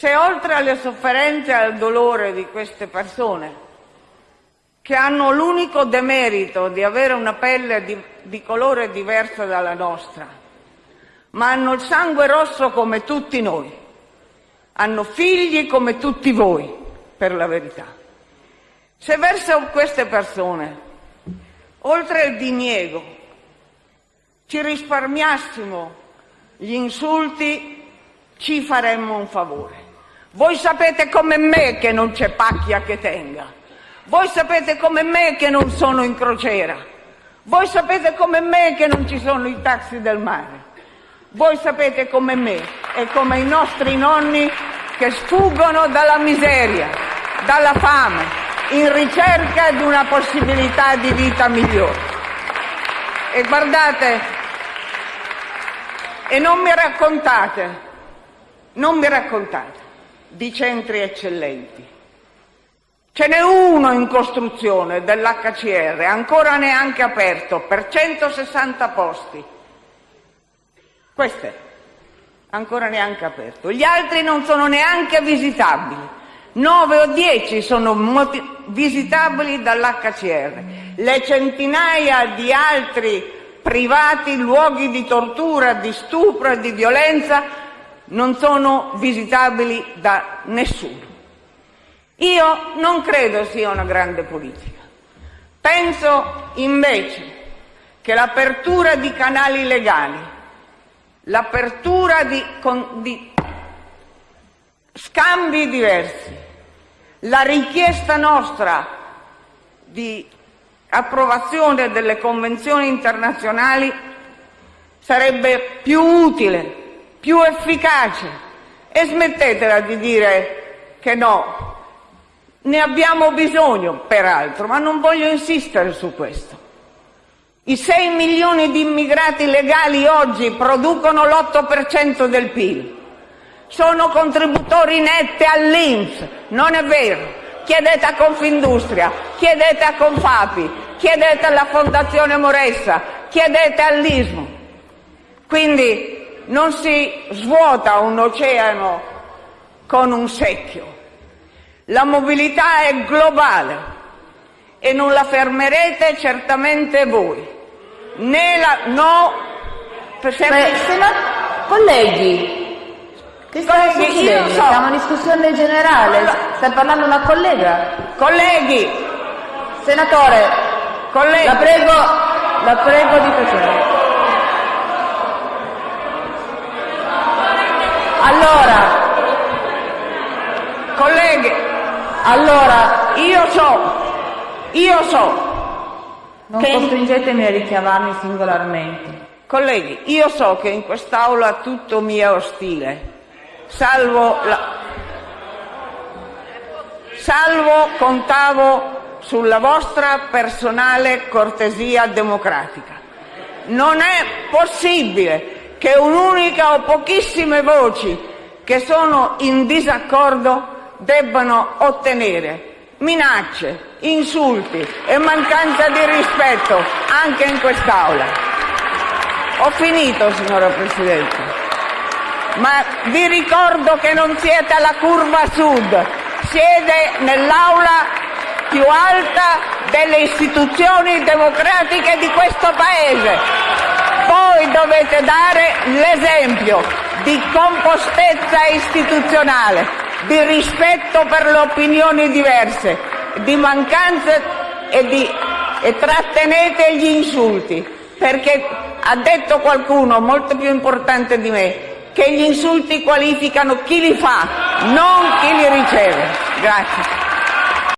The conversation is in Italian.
Se oltre alle sofferenze e al dolore di queste persone, che hanno l'unico demerito di avere una pelle di, di colore diverso dalla nostra, ma hanno il sangue rosso come tutti noi, hanno figli come tutti voi, per la verità. Se verso queste persone, oltre il diniego, ci risparmiassimo gli insulti, ci faremmo un favore. Voi sapete come me che non c'è pacchia che tenga. Voi sapete come me che non sono in crociera. Voi sapete come me che non ci sono i taxi del mare. Voi sapete come me e come i nostri nonni che sfuggono dalla miseria, dalla fame, in ricerca di una possibilità di vita migliore. E guardate, e non mi raccontate, non mi raccontate di centri eccellenti. Ce n'è uno in costruzione dell'HCR, ancora neanche aperto, per 160 posti. Questo è, ancora neanche aperto. Gli altri non sono neanche visitabili. 9 o 10 sono visitabili dall'HCR. Le centinaia di altri privati luoghi di tortura, di stupro e di violenza non sono visitabili da nessuno. Io non credo sia una grande politica. Penso invece che l'apertura di canali legali, l'apertura di, di scambi diversi, la richiesta nostra di approvazione delle convenzioni internazionali sarebbe più utile, più efficace e smettetela di dire che no. Ne abbiamo bisogno, peraltro, ma non voglio insistere su questo. I 6 milioni di immigrati legali oggi producono l'8% del PIL. Sono contributori netti all'Inps, non è vero chiedete a Confindustria, chiedete a Confapi, chiedete alla Fondazione Moressa, chiedete all'Ismo. Quindi non si svuota un oceano con un secchio. La mobilità è globale e non la fermerete certamente voi. Né la, no, Beh, sena- colleghi, che sta succedendo? So. Siamo in discussione generale, sta parlando una collega. Colleghi! Senatore, colleghi. La prego, la prego di tacere. Io so, io so non costringetemi a richiamarmi singolarmente. Colleghi, io so che in quest'Aula tutto mi è ostile, salvo, la... salvo contavo sulla vostra personale cortesia democratica. Non è possibile che un'unica o pochissime voci che sono in disaccordo debbano ottenere minacce, insulti e mancanza di rispetto anche in quest'Aula. Ho finito, signora Presidente ma vi ricordo che non siete alla curva sud, siete nell'aula più alta delle istituzioni democratiche di questo Paese. Voi dovete dare l'esempio di compostezza istituzionale, di rispetto per le opinioni diverse, e, di, e trattenete gli insulti, perché ha detto qualcuno molto più importante di me, che gli insulti qualificano chi li fa, non chi li riceve.